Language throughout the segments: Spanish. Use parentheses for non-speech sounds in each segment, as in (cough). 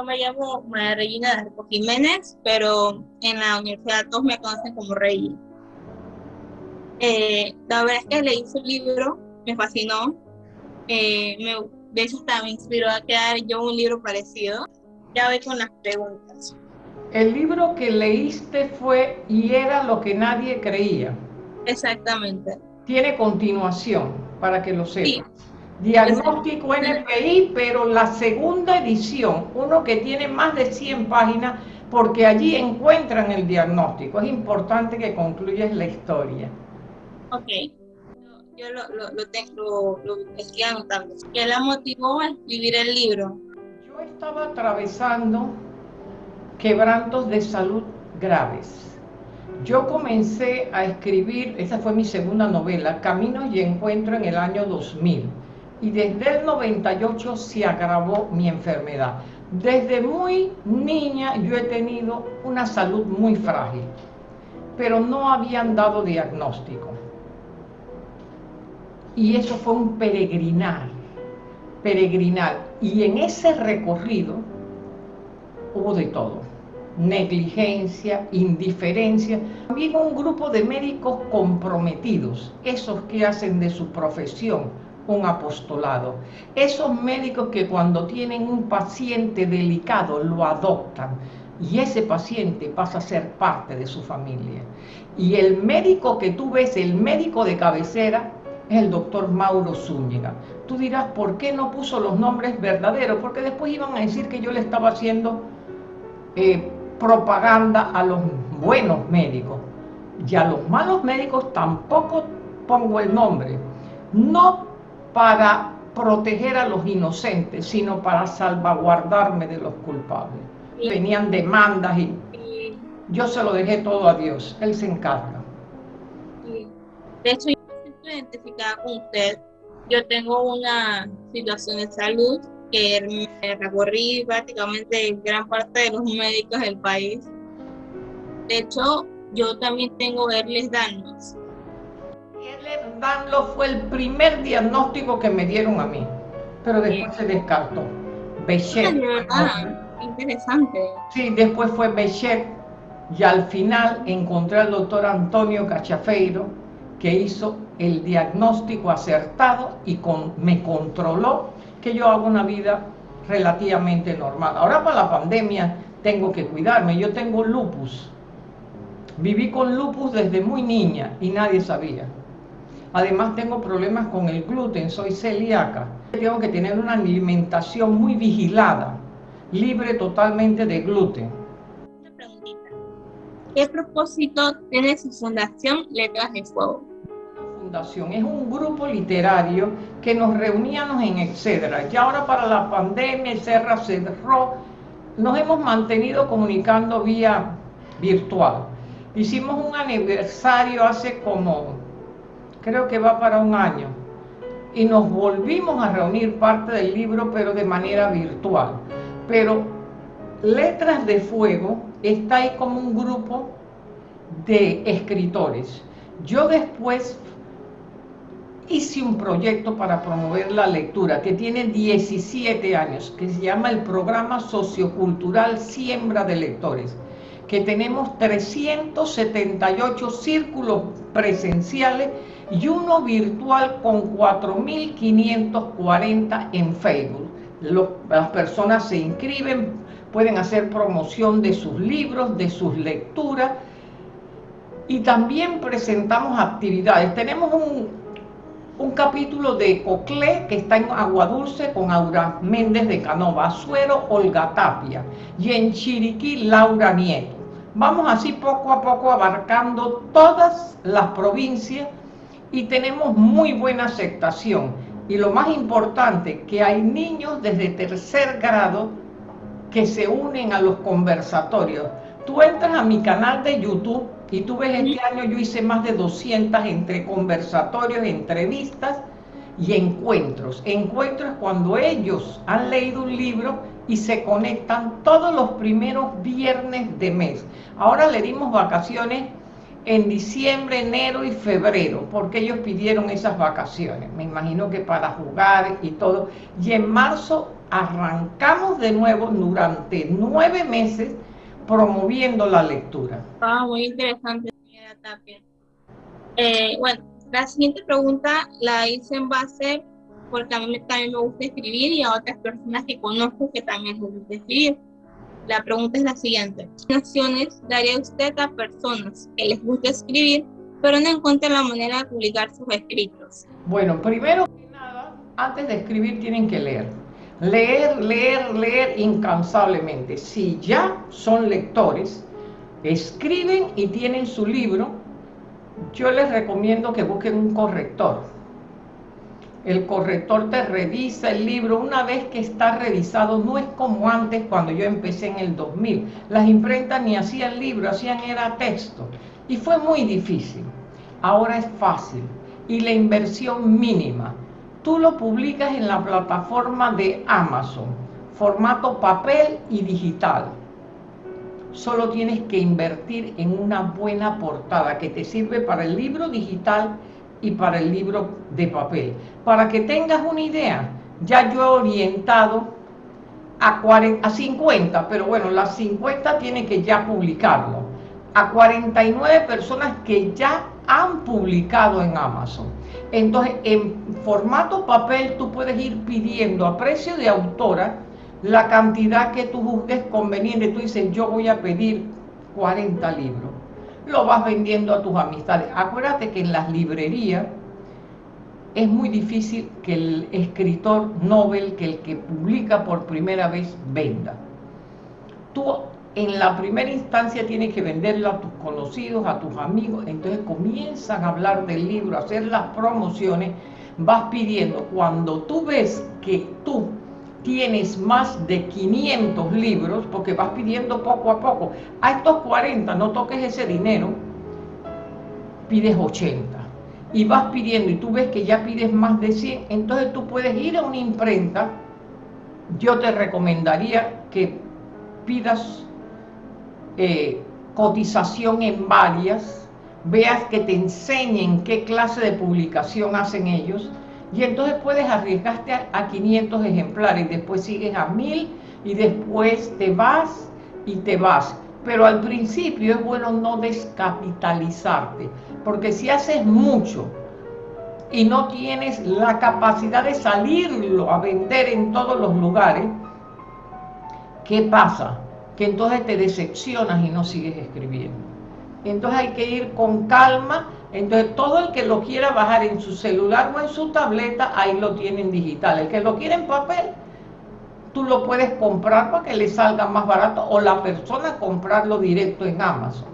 yo me llamo María Regina Darco Jiménez, pero en la universidad todos me conocen como Rey. Eh, la verdad es que leí su libro, me fascinó. Eh, me, de hecho, hasta me inspiró a crear yo un libro parecido. Ya voy con las preguntas. El libro que leíste fue Y era lo que nadie creía. Exactamente. Tiene continuación, para que lo sepas. Diagnóstico NPI, pero la segunda edición, uno que tiene más de 100 páginas, porque allí encuentran el diagnóstico. Es importante que concluyas la historia. Ok. Yo lo, lo, lo tengo, lo, estoy anotando. ¿Qué la motivó a escribir el libro? Yo estaba atravesando quebrantos de salud graves. Yo comencé a escribir, esa fue mi segunda novela, Caminos y Encuentro en el año 2000. Y desde el 98 se agravó mi enfermedad. Desde muy niña yo he tenido una salud muy frágil, pero no habían dado diagnóstico. Y eso fue un peregrinar, peregrinar. Y en ese recorrido hubo de todo negligencia, indiferencia. También un grupo de médicos comprometidos, esos que hacen de su profesión un apostolado. Esos médicos que cuando tienen un paciente delicado lo adoptan y ese paciente pasa a ser parte de su familia. Y el médico que tú ves, el médico de cabecera, es el doctor Mauro Zúñiga. Tú dirás, ¿por qué no puso los nombres verdaderos? Porque después iban a decir que yo le estaba haciendo eh, propaganda a los buenos médicos. Y a los malos médicos tampoco pongo el nombre. No para proteger a los inocentes, sino para salvaguardarme de los culpables. Venían demandas y yo se lo dejé todo a Dios, Él se encarga. De hecho, yo siento identificada con usted. Yo tengo una situación de salud que me recorrí prácticamente gran parte de los médicos del país. De hecho, yo también tengo Erles Danlos. Erles Danlos fue el primer diagnóstico que me dieron a mí, pero después se descartó. Bechet. Ah, interesante. Sí, después fue Bechet y al final encontré al doctor Antonio Cachafeiro que hizo el diagnóstico acertado y con, me controló que yo hago una vida relativamente normal. Ahora para la pandemia tengo que cuidarme, yo tengo lupus. Viví con lupus desde muy niña y nadie sabía. Además tengo problemas con el gluten, soy celíaca. Tengo que tener una alimentación muy vigilada, libre totalmente de gluten. Una preguntita. ¿Qué propósito tiene su fundación Letras de Fuego? es un grupo literario que nos reuníamos en Excedra. Y ahora para la pandemia, Serra cerró, nos hemos mantenido comunicando vía virtual. Hicimos un aniversario hace como, creo que va para un año, y nos volvimos a reunir parte del libro, pero de manera virtual. Pero Letras de Fuego está ahí como un grupo de escritores. Yo después hice un proyecto para promover la lectura que tiene 17 años, que se llama el Programa Sociocultural Siembra de Lectores, que tenemos 378 círculos presenciales y uno virtual con 4.540 en Facebook. las personas se inscriben, pueden hacer promoción de sus libros, de sus lecturas, y también presentamos actividades. Tenemos un, un capítulo de Coclé que está en Agua Dulce con Aura Méndez de Canova, Azuero, Olga Tapia y en Chiriquí Laura Nieto. Vamos así poco a poco abarcando todas las provincias y tenemos muy buena aceptación. Y lo más importante, que hay niños desde tercer grado que se unen a los conversatorios. Tú entras a mi canal de YouTube y tú ves, este año yo hice más de 200 entre conversatorios, entrevistas y encuentros. Encuentros cuando ellos han leído un libro y se conectan todos los primeros viernes de mes. Ahora le dimos vacaciones en diciembre, enero y febrero, porque ellos pidieron esas vacaciones. Me imagino que para jugar y todo. Y en marzo arrancamos de nuevo durante nueve meses promoviendo la lectura. Ah, muy interesante, señora Tapia. Eh, bueno, la siguiente pregunta la hice en base porque a mí también me gusta escribir y a otras personas que conozco que también les gusta escribir. La pregunta es la siguiente. ¿Qué naciones daría usted a personas que les gusta escribir, pero no encuentran la manera de publicar sus escritos? Bueno, primero que nada, antes de escribir tienen que leer. Leer, leer, leer incansablemente. Si ya son lectores, escriben y tienen su libro, yo les recomiendo que busquen un corrector el corrector te revisa el libro. Una vez que está revisado, no es como antes cuando yo empecé en el 2000. Las imprentas ni hacían libro, hacían era texto. Y fue muy difícil. Ahora es fácil. Y la inversión mínima. Tú lo publicas en la plataforma de Amazon, formato papel y digital. Solo tienes que invertir en una buena portada que te sirve para el libro digital y para el libro de papel. Para que tengas una idea, ya yo he orientado a, 40, a 50, pero bueno, las 50 tiene que ya publicarlo, a 49 personas que ya han publicado en Amazon. Entonces, en formato papel tú puedes ir pidiendo a precio de autora la cantidad que tú juzgues conveniente. Tú dices, yo voy a pedir 40 libros lo vas vendiendo a tus amistades. Acuérdate que en las librerías es muy difícil que el escritor Nobel, que el que publica por primera vez, venda. Tú en la primera instancia tienes que venderlo a tus conocidos, a tus amigos, entonces comienzan a hablar del libro, a hacer las promociones, vas pidiendo. Cuando tú ves que tú tienes más de 500 libros, porque vas pidiendo poco a poco, a estos 40 no toques ese dinero, pides 80 y vas pidiendo y tú ves que ya pides más de 100, entonces tú puedes ir a una imprenta, yo te recomendaría que pidas eh, cotización en varias, veas que te enseñen qué clase de publicación hacen ellos, y entonces puedes arriesgarte a, 500 ejemplares, después sigues a 1000 y después te vas y te vas. Pero al principio es bueno no descapitalizarte, porque si haces mucho y no tienes la capacidad de salirlo a vender en todos los lugares, ¿qué pasa? Que entonces te decepcionas y no sigues escribiendo. Entonces hay que ir con calma entonces, todo el que lo quiera bajar en su celular o en su tableta, ahí lo tiene en digital. El que lo quiere en papel, tú lo puedes comprar para que le salga más barato o la persona comprarlo directo en Amazon.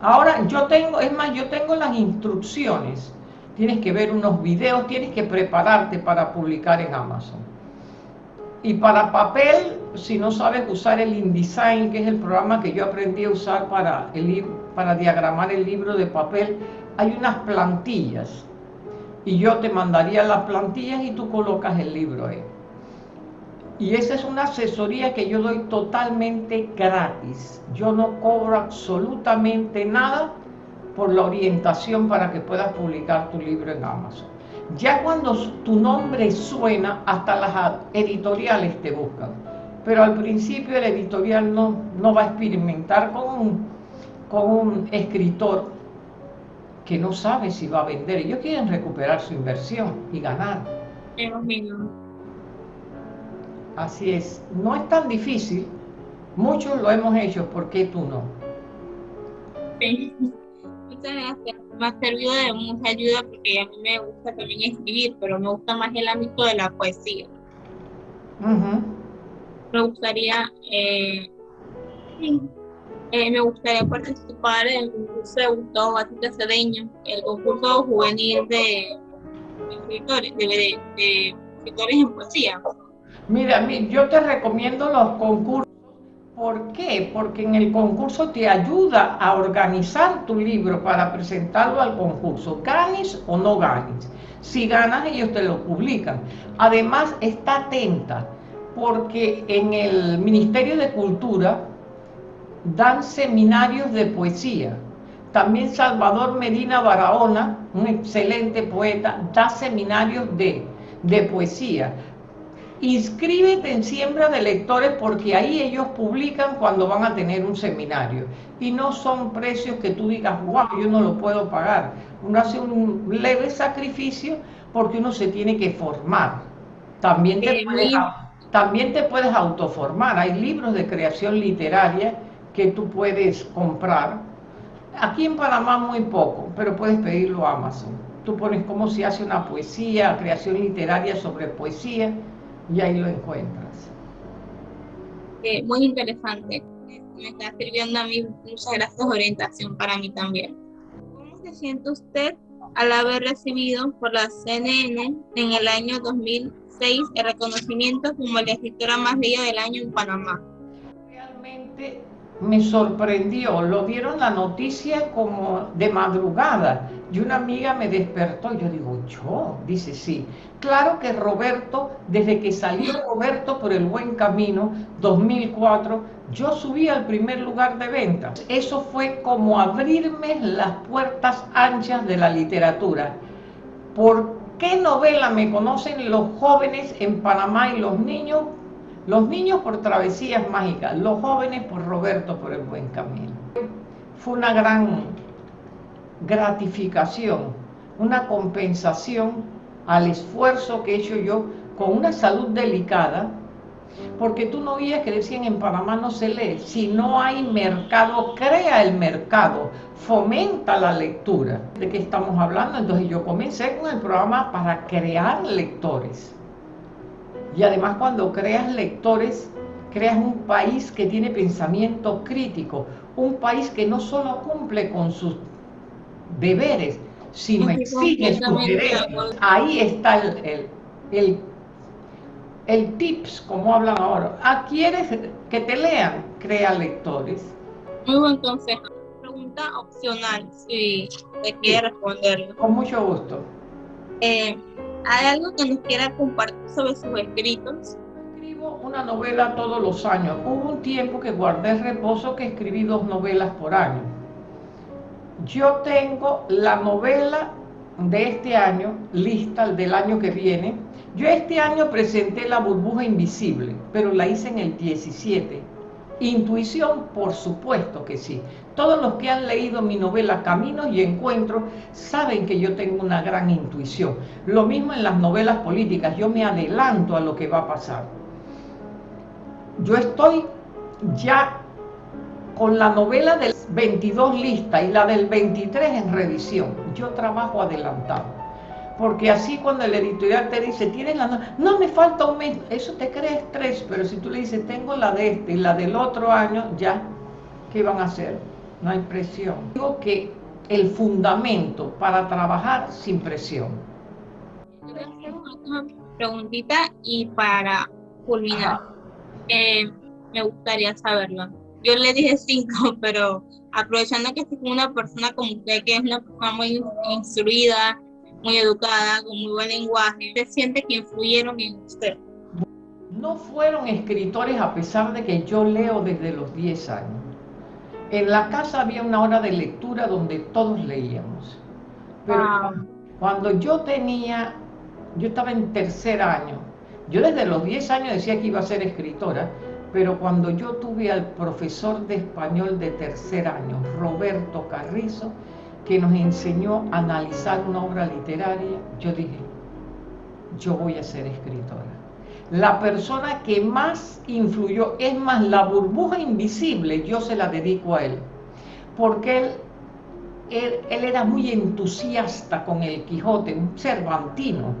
Ahora, yo tengo, es más, yo tengo las instrucciones. Tienes que ver unos videos, tienes que prepararte para publicar en Amazon. Y para papel, si no sabes usar el InDesign, que es el programa que yo aprendí a usar para, el, para diagramar el libro de papel, hay unas plantillas. Y yo te mandaría las plantillas y tú colocas el libro ahí. Y esa es una asesoría que yo doy totalmente gratis. Yo no cobro absolutamente nada por la orientación para que puedas publicar tu libro en Amazon. Ya cuando tu nombre suena, hasta las editoriales te buscan. Pero al principio el editorial no, no va a experimentar con un, con un escritor que no sabe si va a vender. Ellos quieren recuperar su inversión y ganar. Así es. No es tan difícil. Muchos lo hemos hecho. ¿Por qué tú no? Muchas gracias me ha servido de mucha ayuda porque a mí me gusta también escribir, pero me gusta más el ámbito de la poesía. Me gustaría, eh, eh, me gustaría participar en el concurso de Gustavo Batista Cedeño, el concurso juvenil de, escritores, de, escritores en poesía. Mira, yo te recomiendo los concursos ¿Por qué? Porque en el concurso te ayuda a organizar tu libro para presentarlo al concurso, ganes o no ganes. Si ganas, ellos te lo publican. Además, está atenta, porque en el Ministerio de Cultura dan seminarios de poesía. También Salvador Medina Barahona, un excelente poeta, da seminarios de, de poesía inscríbete en Siembra de Lectores porque ahí ellos publican cuando van a tener un seminario. Y no son precios que tú digas, wow, yo no lo puedo pagar. Uno hace un leve sacrificio porque uno se tiene que formar. También te, puedes, también te puedes autoformar. Hay libros de creación literaria que tú puedes comprar. Aquí en Panamá muy poco, pero puedes pedirlo a Amazon. Tú pones cómo se hace una poesía, creación literaria sobre poesía, y ahí lo encuentras. Eh, muy interesante. Me está sirviendo a mí. Muchas gracias por orientación para mí también. ¿Cómo se siente usted al haber recibido por la CNN en el año 2006 el reconocimiento como la escritora más leída del año en Panamá? Realmente me sorprendió, lo dieron la noticia como de madrugada y una amiga me despertó y yo digo, yo, dice sí. Claro que Roberto, desde que salió Roberto por el buen camino, 2004, yo subí al primer lugar de ventas. Eso fue como abrirme las puertas anchas de la literatura. ¿Por qué novela me conocen los jóvenes en Panamá y los niños? Los niños por travesías mágicas, los jóvenes por Roberto por el buen camino. Fue una gran gratificación, una compensación al esfuerzo que he hecho yo con una salud delicada, porque tú no oías que decían en Panamá no se lee, si no hay mercado, crea el mercado, fomenta la lectura. ¿De qué estamos hablando? Entonces yo comencé con el programa para crear lectores y además cuando creas lectores, creas un país que tiene pensamiento crítico, un país que no solo cumple con sus deberes, sino exige sus derechos. Ahí está el, el, el, tips, como hablan ahora. Ah, ¿quieres que te lean? Crea lectores. Muy buen consejo. Pregunta opcional, si te quiere responder. Con mucho gusto. Eh, ¿Hay algo que nos quiera compartir sobre sus escritos? Escribo una novela todos los años. Hubo un tiempo que guardé reposo que escribí dos novelas por año. Yo tengo la novela de este año lista, del año que viene. Yo este año presenté La burbuja invisible, pero la hice en el 17 Intuición, por supuesto que sí. Todos los que han leído mi novela Caminos y Encuentros saben que yo tengo una gran intuición. Lo mismo en las novelas políticas, yo me adelanto a lo que va a pasar. Yo estoy ya con la novela del 22 lista y la del 23 en revisión. Yo trabajo adelantado porque así cuando el editorial te dice, tienes la no me falta un mes, eso te crea estrés, pero si tú le dices, tengo la de este y la del otro año, ya, ¿qué van a hacer? No hay presión. Digo que el fundamento para trabajar sin presión. Voy a hacer una preguntita y para culminar, eh, me gustaría saberlo. Yo le dije cinco, (laughs) pero aprovechando que es una persona como usted, que es una persona muy instruida, muy educada, con muy buen lenguaje, ¿se siente que influyeron en usted? No fueron escritores a pesar de que yo leo desde los 10 años. En la casa había una hora de lectura donde todos leíamos. Pero ah. cuando yo tenía, yo estaba en tercer año, yo desde los 10 años decía que iba a ser escritora, pero cuando yo tuve al profesor de español de tercer año, Roberto Carrizo, que nos enseñó a analizar una obra literaria, yo dije, yo voy a ser escritora. La persona que más influyó, es más, la burbuja invisible, yo se la dedico a él, porque él, él, era muy entusiasta con el Quijote, un cervantino,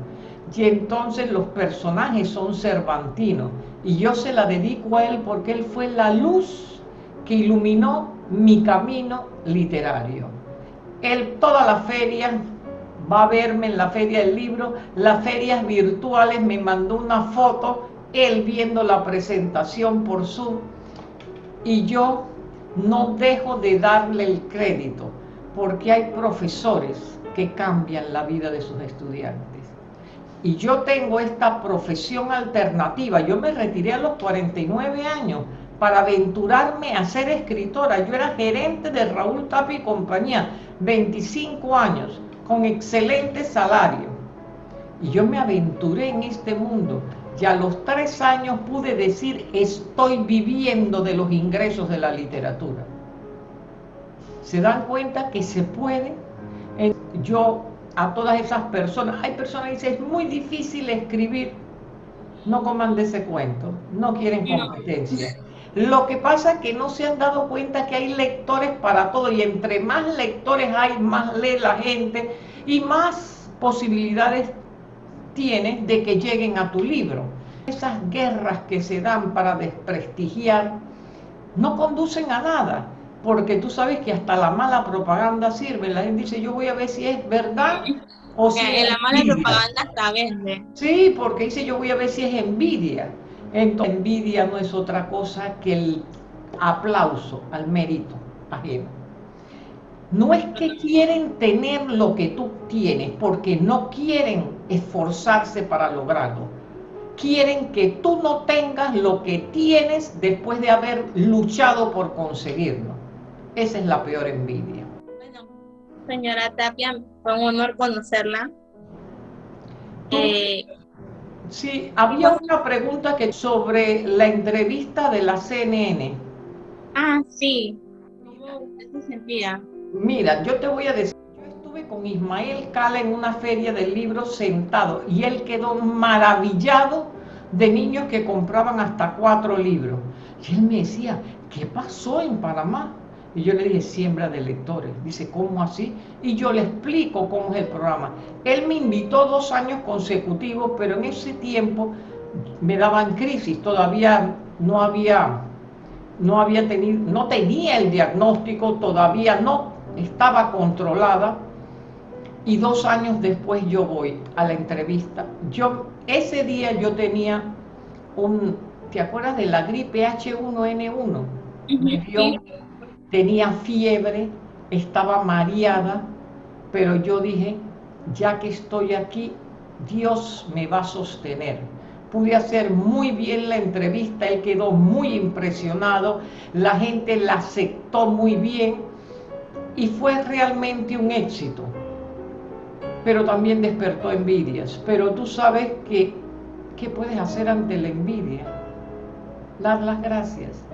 y entonces los personajes son cervantinos, y yo se la dedico a él porque él fue la luz que iluminó mi camino literario él toda la feria va a verme en la feria del libro, las ferias virtuales, me mandó una foto, él viendo la presentación por Zoom, y yo no dejo de darle el crédito, porque hay profesores que cambian la vida de sus estudiantes. Y yo tengo esta profesión alternativa, yo me retiré a los 49 años, para aventurarme a ser escritora. Yo era gerente de Raúl Tapi y compañía, 25 años, con excelente salario. Y yo me aventuré en este mundo y a los tres años pude decir estoy viviendo de los ingresos de la literatura. ¿Se dan cuenta que se puede? Yo a todas esas personas, hay personas que dicen es muy difícil escribir, no coman de ese cuento, no quieren competencia. Lo que pasa es que no se han dado cuenta que hay lectores para todo y entre más lectores hay, más lee la gente y más posibilidades tienes de que lleguen a tu libro. Esas guerras que se dan para desprestigiar no conducen a nada, porque tú sabes que hasta la mala propaganda sirve. La gente dice, yo voy a ver si es verdad o si es la mala propaganda está vende. Sí, porque dice, yo voy a ver si es envidia. Entonces, envidia no es otra cosa que el aplauso al mérito ajeno. No es que quieren tener lo que tú tienes, porque no quieren esforzarse para lograrlo. Quieren que tú no tengas lo que tienes después de haber luchado por conseguirlo. Esa es la peor envidia. Bueno, señora Tapia, fue un honor conocerla. Eh, sí, había una pregunta que sobre la entrevista de la CNN. Ah, sí. ¿Cómo se sentía? Mira, yo te voy a decir, yo estuve con Ismael Cala en una feria del libro sentado y él quedó maravillado de niños que compraban hasta cuatro libros. Y él me decía, ¿qué pasó en Panamá? Y yo le dije, siembra de lectores. Dice, ¿cómo así? Y yo le explico cómo es el programa. Él me invitó dos años consecutivos, pero en ese tiempo me daban crisis. Todavía no había, no había tenido, no tenía el diagnóstico, todavía no estaba controlada y dos años después yo voy a la entrevista. Yo, ese día yo tenía un, ¿te acuerdas de la gripe H1N1? Me tenía fiebre, estaba mareada, pero yo dije, ya que estoy aquí, Dios me va a sostener. Pude hacer muy bien la entrevista, él quedó muy impresionado, la gente la aceptó muy bien y fue realmente un éxito. Pero también despertó envidias. Pero tú sabes que, ¿qué puedes hacer ante la envidia? Dar las gracias.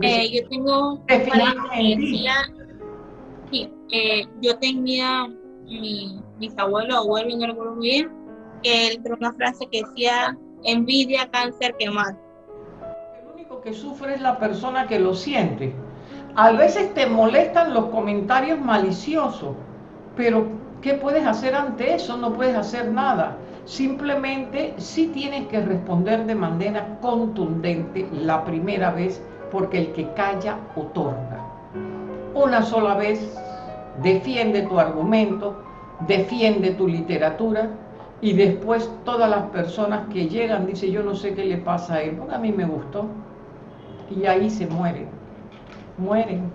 Eh, yo tengo sí, eh, yo tenía mi bisabuelo, abuelo, no recuerdo muy bien, que él tenía una frase que decía, envidia, cáncer que mata. El único que sufre es la persona que lo siente. A veces te molestan los comentarios maliciosos, pero ¿qué puedes hacer ante eso? No puedes hacer nada. Simplemente sí tienes que responder de manera contundente la primera vez, porque el que calla otorga. Una sola vez defiende tu argumento, defiende tu literatura y después todas las personas que llegan dicen yo no sé qué le pasa a él, porque a mí me gustó y ahí se mueren mueren.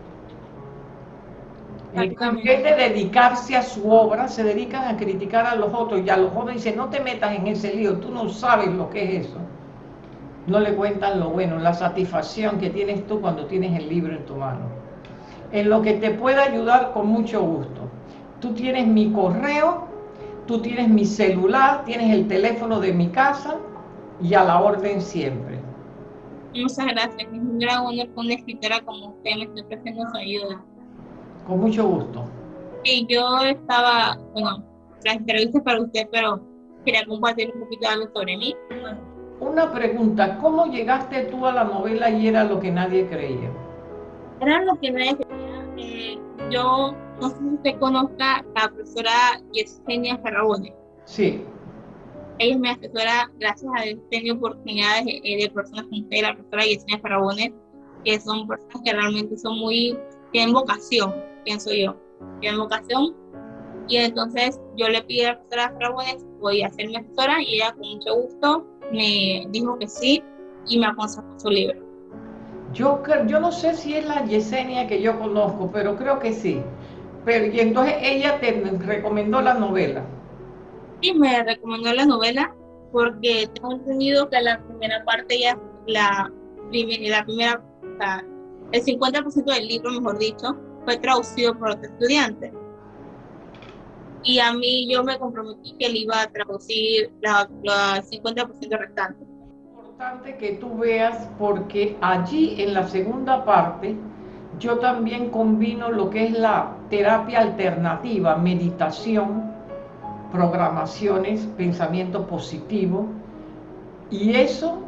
En vez de dedicarse a su obra, se dedican a criticar a los otros y a los otros dicen, no te metas en ese lío, tú no sabes lo que es eso. No le cuentan lo bueno, la satisfacción que tienes tú cuando tienes el libro en tu mano. En lo que te pueda ayudar con mucho gusto. Tú tienes mi correo, tú tienes mi celular, tienes el teléfono de mi casa y a la orden siempre. Muchas gracias. Es un gran honor con una escritora como usted me esté ofreciendo su ayuda. Con mucho gusto. Y yo estaba, bueno, las entrevistas para usted, pero quería compartir un poquito algo sobre mí. Una pregunta, ¿cómo llegaste tú a la novela y era lo que nadie creía? Era lo que nadie creía. Eh, yo no sé si usted conozca a la profesora Yesenia Ferrabone. Sí ella me asesora, gracias a Dios, tengo oportunidades eh, de personas como usted, la profesora Yesenia Farabones, que son personas que realmente son muy, tienen vocación, pienso yo, tienen vocación. Y entonces yo le pide a la profesora Farabones, podía ser mi asesora, y ella con mucho gusto me dijo que sí, y me aconsejó su libro. Yo, yo no sé si es la Yesenia que yo conozco, pero creo que sí. Pero, y entonces ella te recomendó la novela. Sí, me recomendó la novela porque tengo entendido que la primera parte ya, la, la primera, el 50% del libro, mejor dicho, fue traducido por otro estudiante. Y a mí yo me comprometí que él iba a traducir la, la 50% restante. importante que tú veas porque allí en la segunda parte yo también combino lo que es la terapia alternativa, meditación, programaciones, pensamiento positivo. Y eso,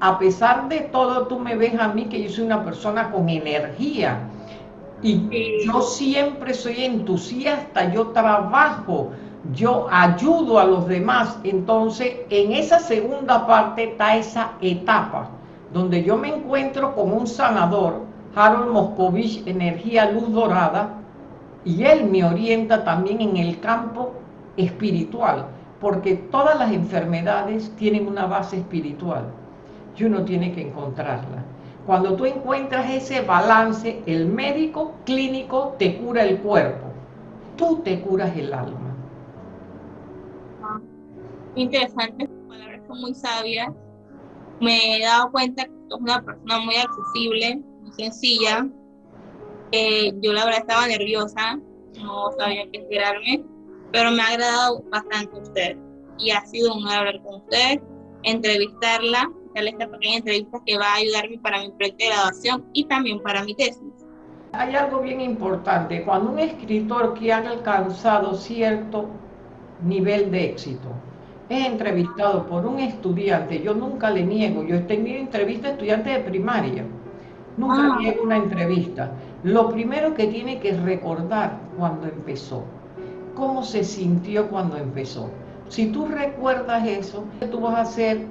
a pesar de todo, tú me ves a mí que yo soy una persona con energía. Y yo siempre soy entusiasta, yo trabajo, yo ayudo a los demás. Entonces, en esa segunda parte está esa etapa donde yo me encuentro con un sanador, Harold Moscovich, energía luz dorada, y él me orienta también en el campo espiritual, porque todas las enfermedades tienen una base espiritual y uno tiene que encontrarla. Cuando tú encuentras ese balance, el médico clínico te cura el cuerpo, tú te curas el alma. Interesante, palabras son muy sabias. Me he dado cuenta que es una persona muy accesible, muy sencilla. yo la verdad estaba nerviosa, no sabía qué esperarme, pero me ha agradado bastante usted y ha sido un hablar con usted, entrevistarla, darle esta pequeña entrevista que va a ayudarme para mi proyecto de graduación y también para mi tesis. Hay algo bien importante, cuando un escritor que ha alcanzado cierto nivel de éxito es entrevistado por un estudiante, yo nunca le niego, yo he tenido entrevistas a estudiantes de primaria, nunca ah. niego una entrevista. Lo primero que tiene que recordar cuando empezó, cómo se sintió cuando empezó. Si tú recuerdas eso, tú vas a ser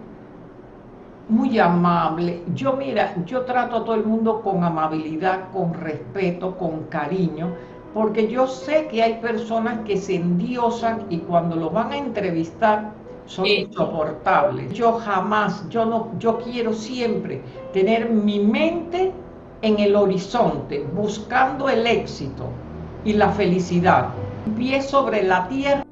muy amable. Yo mira, yo trato a todo el mundo con amabilidad, con respeto, con cariño, porque yo sé que hay personas que se endiosan y cuando lo van a entrevistar son insoportables. Yo jamás, yo no, yo quiero siempre tener mi mente en el horizonte, buscando el éxito y la felicidad pie sobre la tierra.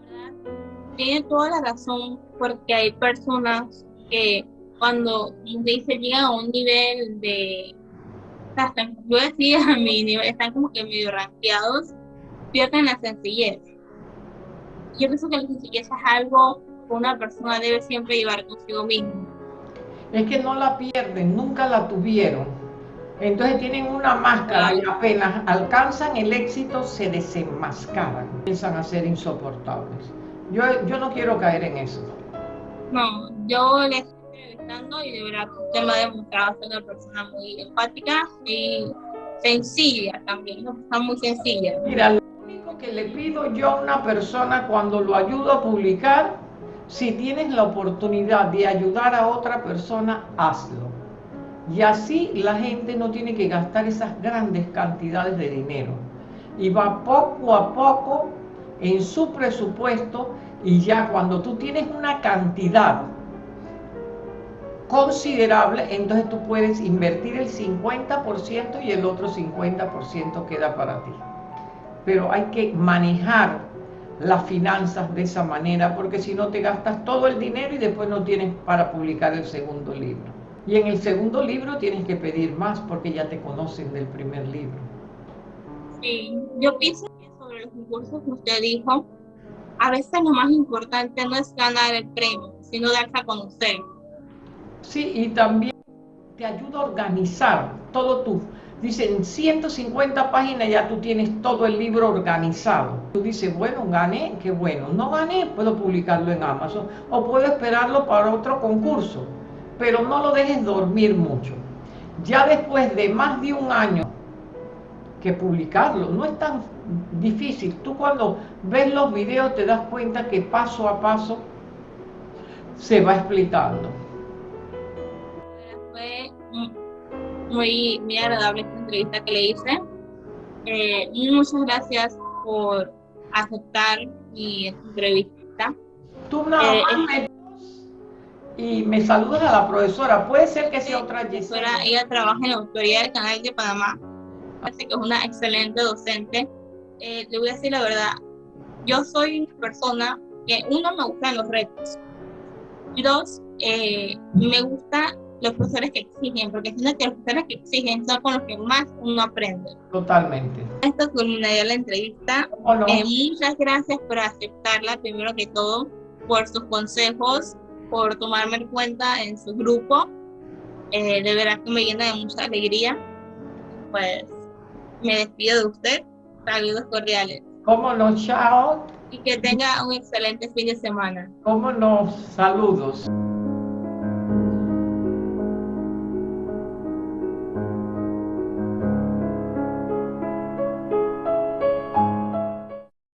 Tiene toda la razón, porque hay personas que cuando dice llegan a un nivel de, yo decía (laughs) a mi nivel, están como que medio ranqueados, pierden la sencillez. Yo pienso que la sencillez es algo que una persona debe siempre llevar consigo mismo. Es que no la pierden, nunca la tuvieron entonces tienen una máscara y apenas alcanzan el éxito se desenmascaran, comienzan a ser insoportables. Yo, yo no quiero caer en eso. No, yo le entrevistando y de verdad usted me ha demostrado ser una persona muy empática y sencilla también, una persona muy sencilla. Mira, lo único que le pido yo a una persona cuando lo ayudo a publicar, si tienes la oportunidad de ayudar a otra persona, hazlo y así la gente no tiene que gastar esas grandes cantidades de dinero. Y va poco a poco en su presupuesto y ya cuando tú tienes una cantidad considerable, entonces tú puedes invertir el 50% y el otro 50% queda para ti. Pero hay que manejar las finanzas de esa manera, porque si no te gastas todo el dinero y después no tienes para publicar el segundo libro. Y en el segundo libro tienes que pedir más porque ya te conocen del primer libro. Sí, yo pienso que sobre los concursos que usted dijo, a veces lo más importante no es ganar el premio, sino darse a conocer. Sí, y también te ayuda a organizar todo tú. Dicen 150 páginas ya tú tienes todo el libro organizado. Tú dices, bueno, gané, qué bueno. No gané, puedo publicarlo en Amazon o puedo esperarlo para otro concurso pero no lo dejes dormir mucho. Ya después de más de un año que publicarlo, no es tan difícil. Tú cuando ves los videos te das cuenta que paso a paso se va explicando. Fue muy, muy agradable esta entrevista que le hice. Eh, muchas gracias por aceptar mi entrevista. Tú nada eh, más y me saludas a la profesora. Puede ser que sea otra profesora. Ella trabaja en la autoridad del Canal de Panamá. Parece que es una excelente docente. Eh, le voy a decir la verdad. Yo soy una persona que, uno, me gustan los retos. Y dos, eh, me gustan los profesores que exigen, porque siento que los profesores que exigen son con los que más uno aprende. Totalmente. Esto culminaría la entrevista. Eh, muchas gracias por aceptarla, primero que todo, por sus consejos por tomarme en cuenta en su grupo Eh, de verdad que me llena de mucha alegría. Pues me despido de usted. Saludos cordiales. ¿Cómo no, chao? Y que tenga un excelente fin de semana. ¿Cómo no, saludos?